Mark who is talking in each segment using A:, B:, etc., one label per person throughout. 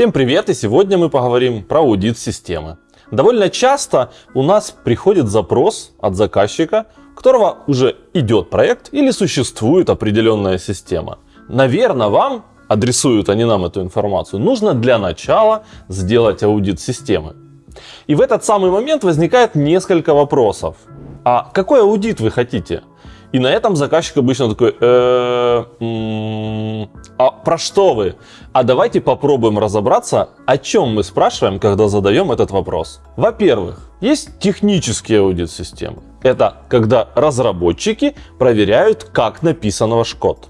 A: Всем привет! И сегодня мы поговорим про аудит системы. Довольно часто у нас приходит запрос от заказчика, у которого уже идет проект или существует определенная система. Наверное, вам, адресуют они нам эту информацию, нужно для начала сделать аудит системы. И в этот самый момент возникает несколько вопросов. А какой аудит вы хотите? И на этом заказчик обычно такой, э, а про что вы? А давайте попробуем разобраться, о чем мы спрашиваем, когда задаем этот вопрос. Во-первых, есть технический аудит системы. Это когда разработчики проверяют, как написан ваш код.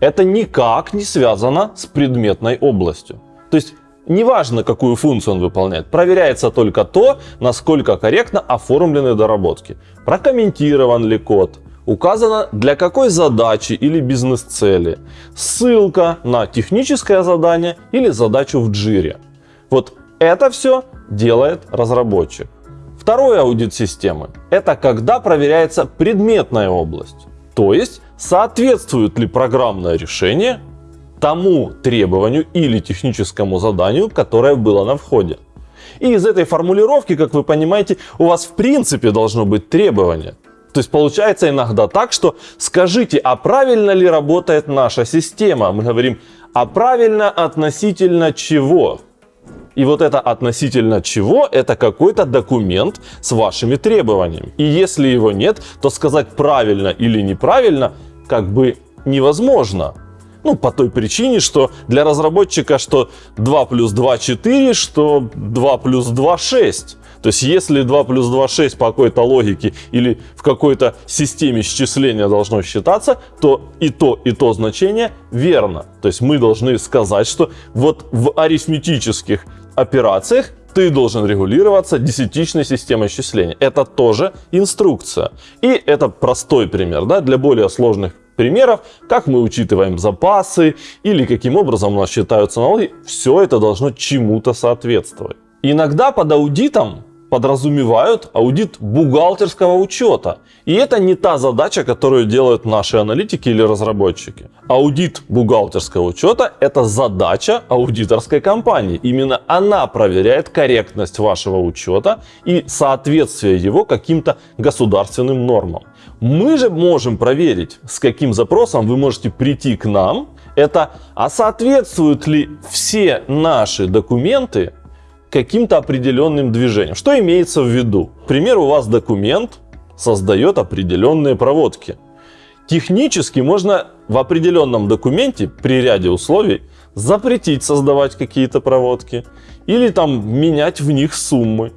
A: Это никак не связано с предметной областью. То есть Неважно, какую функцию он выполняет, проверяется только то, насколько корректно оформлены доработки. Прокомментирован ли код, указано для какой задачи или бизнес-цели, ссылка на техническое задание или задачу в джире. Вот это все делает разработчик. Второй аудит системы – это когда проверяется предметная область. То есть, соответствует ли программное решение тому требованию или техническому заданию, которое было на входе. И из этой формулировки, как вы понимаете, у вас в принципе должно быть требование. То есть получается иногда так, что скажите, а правильно ли работает наша система? Мы говорим, а правильно относительно чего? И вот это относительно чего, это какой-то документ с вашими требованиями. И если его нет, то сказать правильно или неправильно как бы невозможно. Ну, по той причине, что для разработчика, что 2 плюс 2 4, что 2 плюс 2 6. То есть, если 2 плюс 2 6 по какой-то логике или в какой-то системе счисления должно считаться, то и то, и то значение верно. То есть, мы должны сказать, что вот в арифметических операциях ты должен регулироваться десятичной системой счисления. Это тоже инструкция. И это простой пример. Да? Для более сложных примеров, как мы учитываем запасы или каким образом у нас считаются налоги, все это должно чему-то соответствовать. Иногда под аудитом подразумевают аудит бухгалтерского учета. И это не та задача, которую делают наши аналитики или разработчики. Аудит бухгалтерского учета – это задача аудиторской компании. Именно она проверяет корректность вашего учета и соответствие его каким-то государственным нормам. Мы же можем проверить, с каким запросом вы можете прийти к нам. Это, а соответствуют ли все наши документы каким-то определенным движением. Что имеется в виду? К примеру, у вас документ создает определенные проводки. Технически можно в определенном документе при ряде условий запретить создавать какие-то проводки или там менять в них суммы.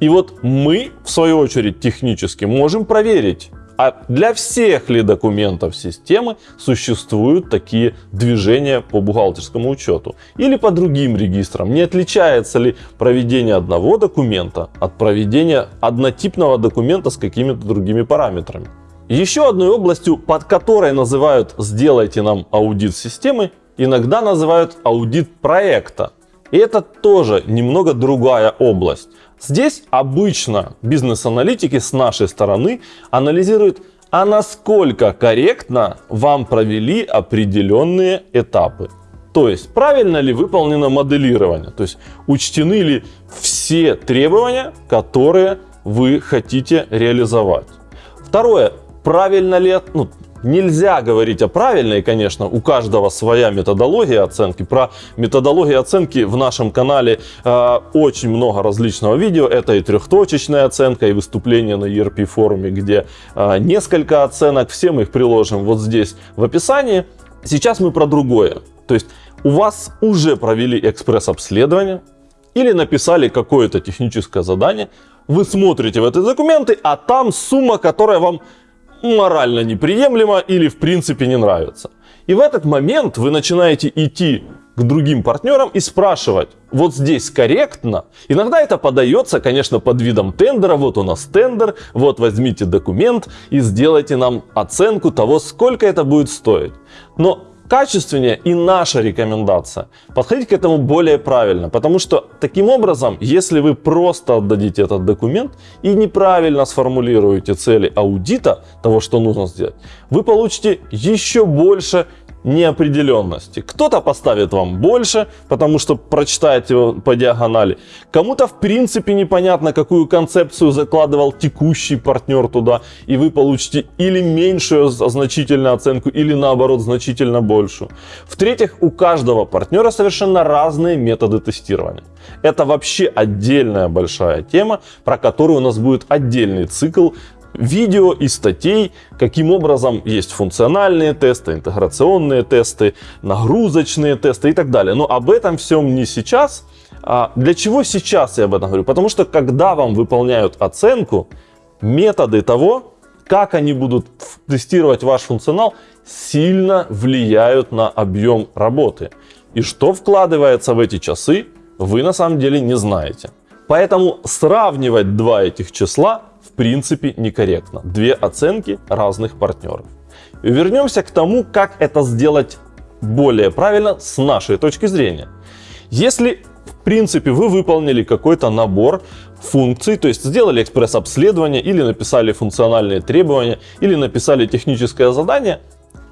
A: И вот мы, в свою очередь, технически можем проверить, а для всех ли документов системы существуют такие движения по бухгалтерскому учету? Или по другим регистрам? Не отличается ли проведение одного документа от проведения однотипного документа с какими-то другими параметрами? Еще одной областью, под которой называют «сделайте нам аудит системы», иногда называют аудит проекта. И это тоже немного другая область. Здесь обычно бизнес-аналитики с нашей стороны анализируют, а насколько корректно вам провели определенные этапы. То есть, правильно ли выполнено моделирование, то есть учтены ли все требования, которые вы хотите реализовать. Второе, правильно ли, ну, Нельзя говорить о правильной, конечно, у каждого своя методология оценки. Про методологию оценки в нашем канале э, очень много различного видео. Это и трехточечная оценка, и выступление на ERP форуме, где э, несколько оценок. Все мы их приложим вот здесь в описании. Сейчас мы про другое. То есть у вас уже провели экспресс-обследование или написали какое-то техническое задание. Вы смотрите в эти документы, а там сумма, которая вам морально неприемлемо или в принципе не нравится. И в этот момент вы начинаете идти к другим партнерам и спрашивать, вот здесь корректно. Иногда это подается, конечно, под видом тендера. Вот у нас тендер, вот возьмите документ и сделайте нам оценку того, сколько это будет стоить. Но качественнее и наша рекомендация. Подходить к этому более правильно, потому что таким образом, если вы просто отдадите этот документ и неправильно сформулируете цели аудита, того, что нужно сделать, вы получите еще больше неопределенности. Кто-то поставит вам больше, потому что прочитает его по диагонали. Кому-то в принципе непонятно, какую концепцию закладывал текущий партнер туда, и вы получите или меньшую значительную оценку, или наоборот значительно большую. В-третьих, у каждого партнера совершенно разные методы тестирования. Это вообще отдельная большая тема, про которую у нас будет отдельный цикл видео и статей, каким образом есть функциональные тесты, интеграционные тесты, нагрузочные тесты и так далее. Но об этом всем не сейчас. А для чего сейчас я об этом говорю? Потому что когда вам выполняют оценку, методы того, как они будут тестировать ваш функционал, сильно влияют на объем работы. И что вкладывается в эти часы, вы на самом деле не знаете. Поэтому сравнивать два этих числа принципе некорректно. Две оценки разных партнеров. Вернемся к тому, как это сделать более правильно с нашей точки зрения. Если в принципе вы выполнили какой-то набор функций, то есть сделали экспресс-обследование или написали функциональные требования или написали техническое задание,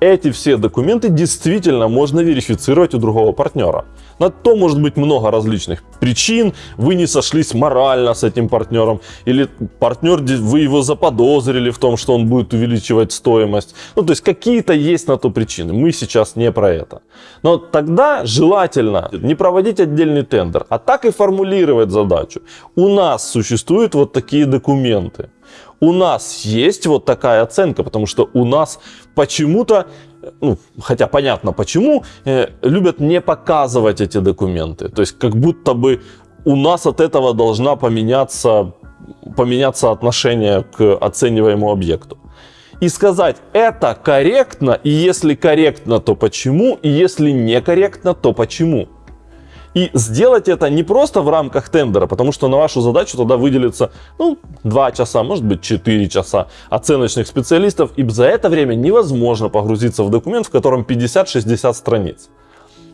A: эти все документы действительно можно верифицировать у другого партнера. На то может быть много различных причин. Вы не сошлись морально с этим партнером. Или партнер, вы его заподозрили в том, что он будет увеличивать стоимость. Ну, то есть какие-то есть на то причины. Мы сейчас не про это. Но тогда желательно не проводить отдельный тендер, а так и формулировать задачу. У нас существуют вот такие документы у нас есть вот такая оценка, потому что у нас почему-то, ну, хотя понятно почему, э, любят не показывать эти документы. То есть как будто бы у нас от этого должна поменяться, поменяться отношение к оцениваемому объекту. И сказать, это корректно, и если корректно, то почему, и если некорректно, то почему. И сделать это не просто в рамках тендера, потому что на вашу задачу тогда выделится ну, 2 часа, может быть 4 часа оценочных специалистов. И за это время невозможно погрузиться в документ, в котором 50-60 страниц.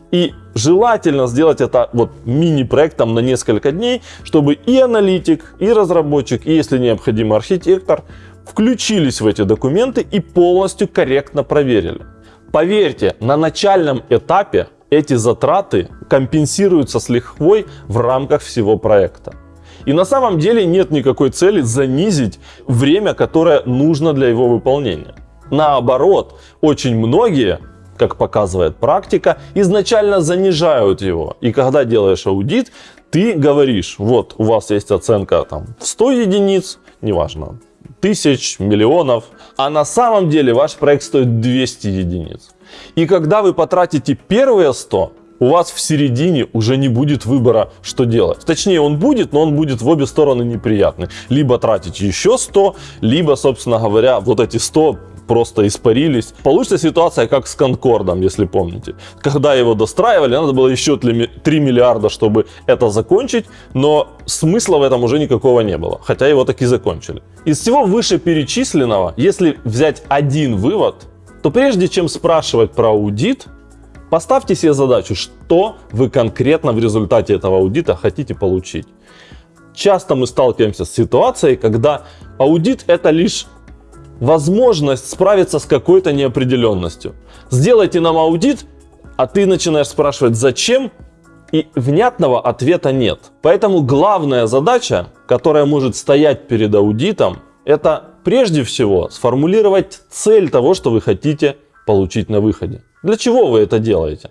A: И желательно сделать это вот мини-проектом на несколько дней, чтобы и аналитик, и разработчик, и если необходимо архитектор включились в эти документы и полностью корректно проверили. Поверьте, на начальном этапе эти затраты компенсируются с лихвой в рамках всего проекта. И на самом деле нет никакой цели занизить время, которое нужно для его выполнения. Наоборот, очень многие, как показывает практика, изначально занижают его. И когда делаешь аудит, ты говоришь, вот у вас есть оценка там 100 единиц, неважно, тысяч, миллионов, а на самом деле ваш проект стоит 200 единиц. И когда вы потратите первые 100, у вас в середине уже не будет выбора, что делать. Точнее, он будет, но он будет в обе стороны неприятный. Либо тратить еще 100, либо, собственно говоря, вот эти 100 просто испарились. Получится ситуация, как с Конкордом, если помните. Когда его достраивали, надо было еще 3 миллиарда, чтобы это закончить, но смысла в этом уже никакого не было, хотя его таки закончили. Из всего вышеперечисленного, если взять один вывод, то прежде чем спрашивать про аудит, поставьте себе задачу, что вы конкретно в результате этого аудита хотите получить. Часто мы сталкиваемся с ситуацией, когда аудит это лишь возможность справиться с какой-то неопределенностью. Сделайте нам аудит, а ты начинаешь спрашивать зачем, и внятного ответа нет. Поэтому главная задача, которая может стоять перед аудитом, это прежде всего сформулировать цель того, что вы хотите получить на выходе. Для чего вы это делаете?